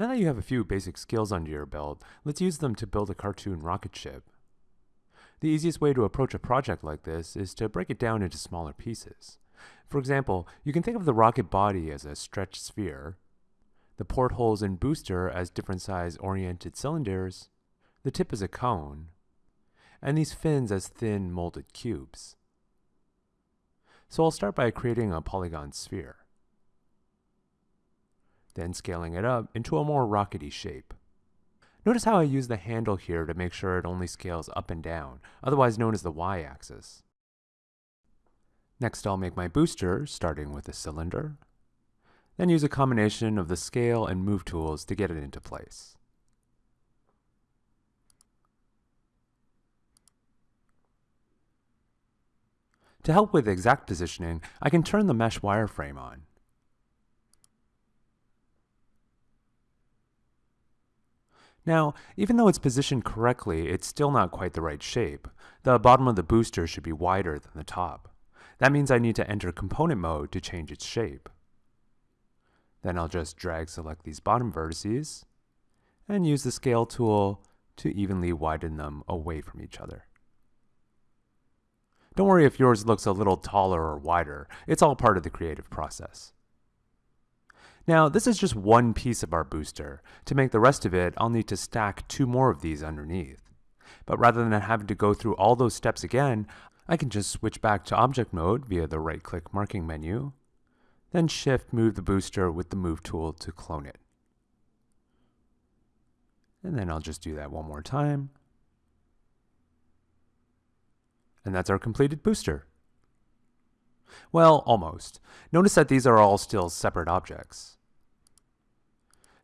Now that you have a few basic skills under your belt, let's use them to build a cartoon rocket ship. The easiest way to approach a project like this is to break it down into smaller pieces. For example, you can think of the rocket body as a stretched sphere, the portholes and booster as different size oriented cylinders, the tip as a cone, and these fins as thin molded cubes. So I'll start by creating a polygon sphere then scaling it up into a more rockety shape. Notice how I use the handle here to make sure it only scales up and down, otherwise known as the y-axis. Next I'll make my booster, starting with a cylinder, then use a combination of the scale and move tools to get it into place. To help with exact positioning, I can turn the mesh wireframe on. Now, even though it's positioned correctly, it's still not quite the right shape. The bottom of the booster should be wider than the top. That means I need to enter component mode to change its shape. Then I'll just drag select these bottom vertices and use the scale tool to evenly widen them away from each other. Don't worry if yours looks a little taller or wider, it's all part of the creative process. Now, this is just one piece of our booster. To make the rest of it, I'll need to stack two more of these underneath. But rather than having to go through all those steps again, I can just switch back to object mode via the right-click marking menu, then shift move the booster with the move tool to clone it. And then I'll just do that one more time. And that's our completed booster. Well, almost. Notice that these are all still separate objects.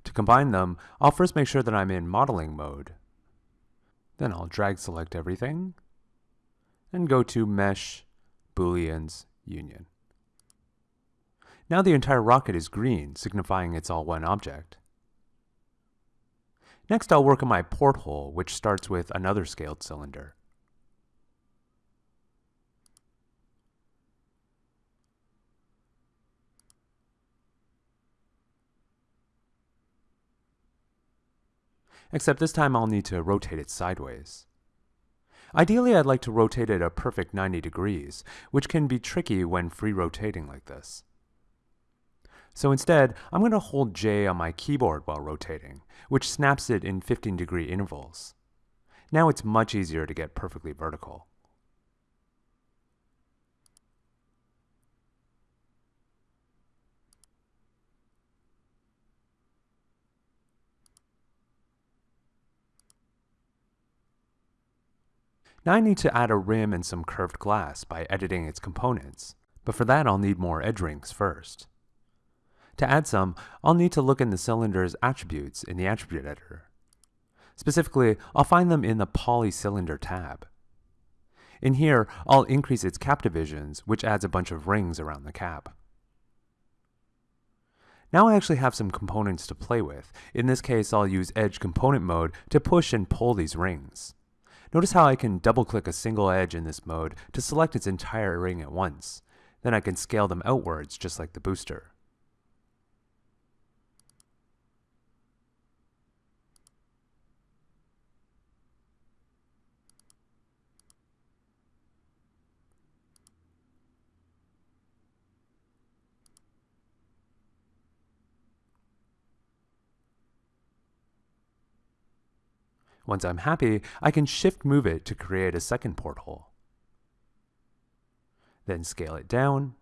To combine them, I'll first make sure that I'm in modeling mode. Then I'll drag select everything and go to Mesh, Booleans, Union. Now the entire rocket is green, signifying it's all one object. Next I'll work on my porthole, which starts with another scaled cylinder. Except this time I'll need to rotate it sideways. Ideally, I'd like to rotate it a perfect 90 degrees, which can be tricky when free rotating like this. So instead, I'm going to hold J on my keyboard while rotating, which snaps it in 15 degree intervals. Now it's much easier to get perfectly vertical. Now I need to add a rim and some curved glass by editing its components, but for that I'll need more edge rings first. To add some, I'll need to look in the cylinder's attributes in the attribute editor. Specifically, I'll find them in the Poly Cylinder tab. In here, I'll increase its cap divisions, which adds a bunch of rings around the cap. Now I actually have some components to play with. In this case, I'll use Edge Component Mode to push and pull these rings. Notice how I can double click a single edge in this mode to select its entire ring at once. Then I can scale them outwards just like the booster. Once I'm happy, I can shift move it to create a second porthole. Then scale it down.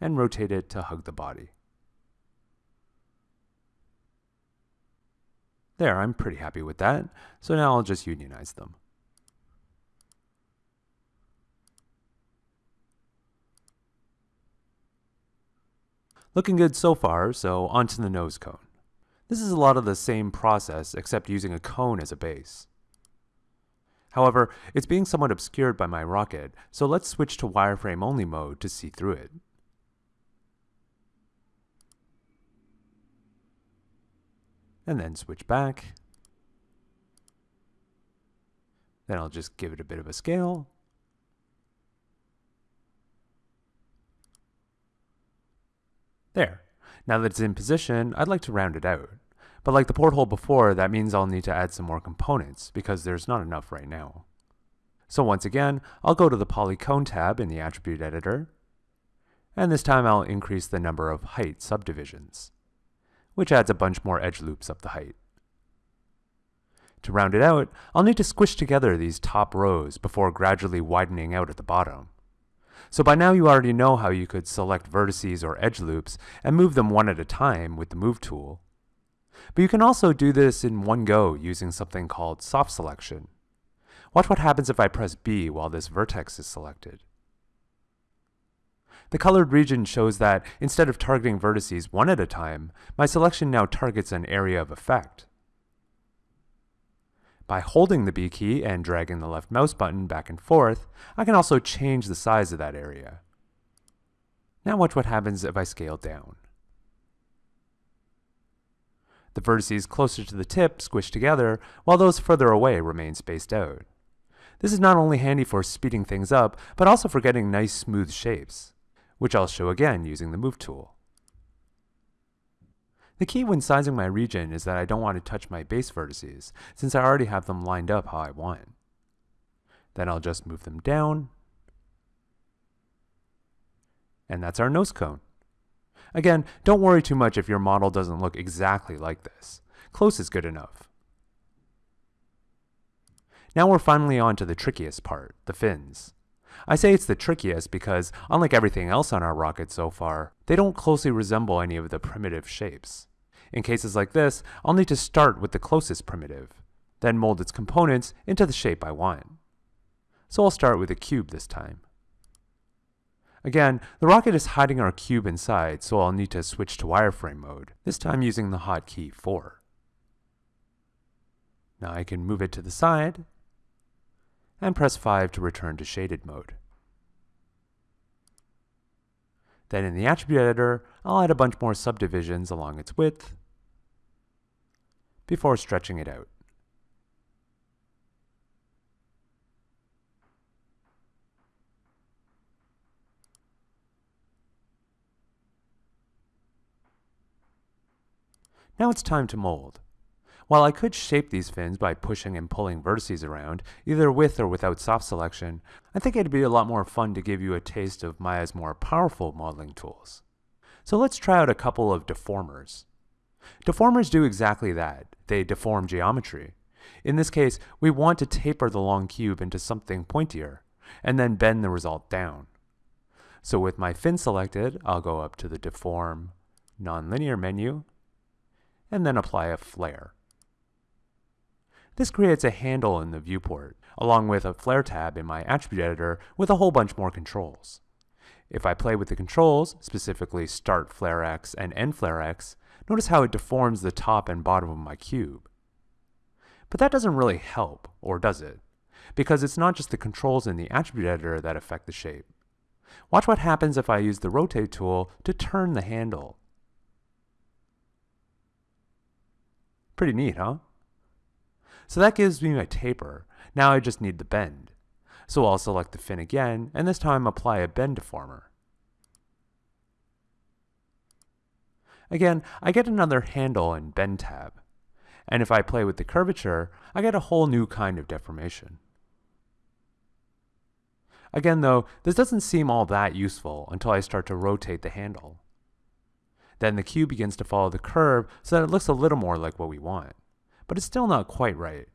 And rotate it to hug the body. There, I'm pretty happy with that, so now I'll just unionize them. Looking good so far, so onto the nose cone. This is a lot of the same process except using a cone as a base. However, it's being somewhat obscured by my rocket, so let's switch to wireframe only mode to see through it. And then switch back. Then I'll just give it a bit of a scale. There. Now that it's in position, I'd like to round it out. But like the porthole before, that means I'll need to add some more components, because there's not enough right now. So once again, I'll go to the Polycone tab in the Attribute Editor, and this time I'll increase the number of height subdivisions, which adds a bunch more edge loops up the height. To round it out, I'll need to squish together these top rows before gradually widening out at the bottom. So by now you already know how you could select vertices or edge loops and move them one at a time with the Move tool. But you can also do this in one go using something called Soft Selection. Watch what happens if I press B while this vertex is selected. The colored region shows that instead of targeting vertices one at a time, my selection now targets an area of effect. By holding the B key and dragging the left mouse button back and forth, I can also change the size of that area. Now watch what happens if I scale down. The vertices closer to the tip squish together, while those further away remain spaced out. This is not only handy for speeding things up, but also for getting nice smooth shapes, which I'll show again using the Move tool. The key when sizing my region is that I don't want to touch my base vertices, since I already have them lined up how I want. Then I'll just move them down, and that's our nose cone. Again, don't worry too much if your model doesn't look exactly like this. Close is good enough. Now we're finally on to the trickiest part, the fins. I say it's the trickiest because, unlike everything else on our rocket so far, they don't closely resemble any of the primitive shapes. In cases like this, I'll need to start with the closest primitive, then mold its components into the shape I want. So I'll start with a cube this time. Again, the rocket is hiding our cube inside, so I'll need to switch to wireframe mode, this time using the hotkey 4. Now I can move it to the side, and press 5 to return to shaded mode. Then in the attribute editor, I'll add a bunch more subdivisions along its width before stretching it out. Now it's time to mold. While I could shape these fins by pushing and pulling vertices around, either with or without soft selection, I think it'd be a lot more fun to give you a taste of Maya's more powerful modeling tools. So let's try out a couple of deformers. Deformers do exactly that. They deform geometry. In this case, we want to taper the long cube into something pointier, and then bend the result down. So with my fin selected, I'll go up to the Deform Nonlinear menu, and then apply a flare. This creates a handle in the viewport, along with a flare tab in my attribute editor with a whole bunch more controls. If I play with the controls, specifically start flare X and end flare X, notice how it deforms the top and bottom of my cube. But that doesn't really help, or does it? Because it's not just the controls in the attribute editor that affect the shape. Watch what happens if I use the rotate tool to turn the handle. Pretty neat, huh? So that gives me my taper. Now I just need the bend. So I'll select the fin again, and this time apply a bend deformer. Again, I get another handle and bend tab. And if I play with the curvature, I get a whole new kind of deformation. Again though, this doesn't seem all that useful until I start to rotate the handle. Then the cube begins to follow the curve so that it looks a little more like what we want but it's still not quite right.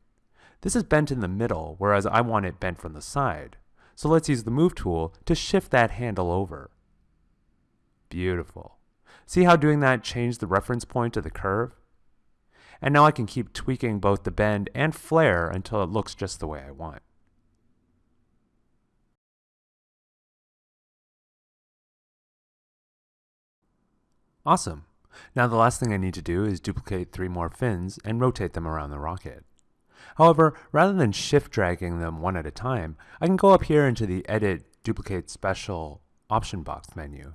This is bent in the middle, whereas I want it bent from the side. So let's use the Move tool to shift that handle over. Beautiful. See how doing that changed the reference point of the curve? And now I can keep tweaking both the bend and flare until it looks just the way I want. Awesome. Now the last thing I need to do is duplicate three more fins and rotate them around the rocket. However, rather than shift dragging them one at a time, I can go up here into the Edit Duplicate Special option box menu.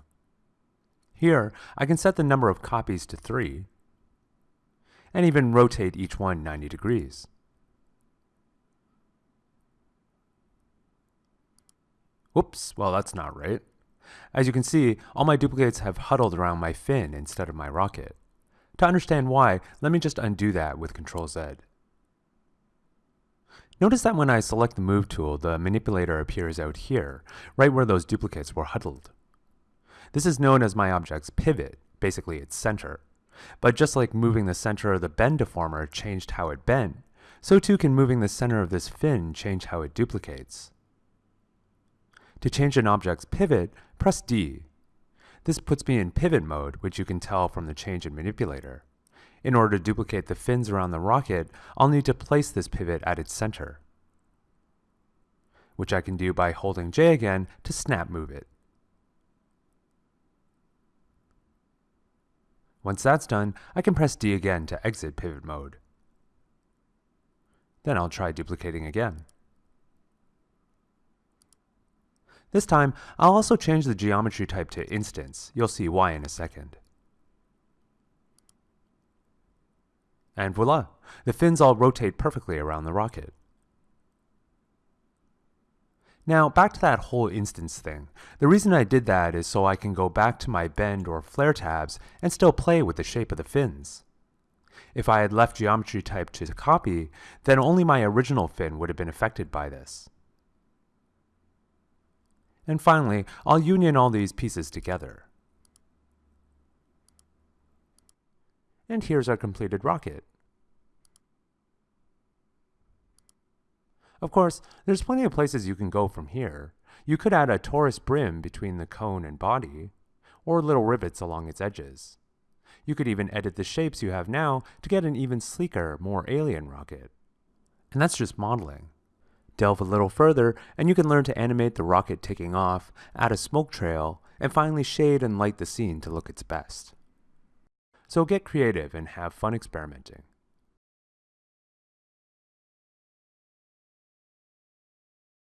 Here, I can set the number of copies to 3, and even rotate each one 90 degrees. Whoops, well that's not right. As you can see, all my duplicates have huddled around my fin instead of my rocket. To understand why, let me just undo that with Ctrl Z. Notice that when I select the Move tool, the manipulator appears out here, right where those duplicates were huddled. This is known as my object's pivot, basically its center. But just like moving the center of the bend deformer changed how it bent, so too can moving the center of this fin change how it duplicates. To change an object's pivot, press D. This puts me in pivot mode, which you can tell from the change in manipulator. In order to duplicate the fins around the rocket, I'll need to place this pivot at its center, which I can do by holding J again to snap move it. Once that's done, I can press D again to exit pivot mode. Then I'll try duplicating again. This time, I'll also change the geometry type to instance. You'll see why in a second. And voila, the fins all rotate perfectly around the rocket. Now, back to that whole instance thing. The reason I did that is so I can go back to my bend or flare tabs and still play with the shape of the fins. If I had left geometry type to copy, then only my original fin would have been affected by this. And finally, I'll union all these pieces together. And here's our completed rocket. Of course, there's plenty of places you can go from here. You could add a torus brim between the cone and body, or little rivets along its edges. You could even edit the shapes you have now to get an even sleeker, more alien rocket. And that's just modeling. Delve a little further, and you can learn to animate the rocket taking off, add a smoke trail, and finally shade and light the scene to look its best. So get creative and have fun experimenting.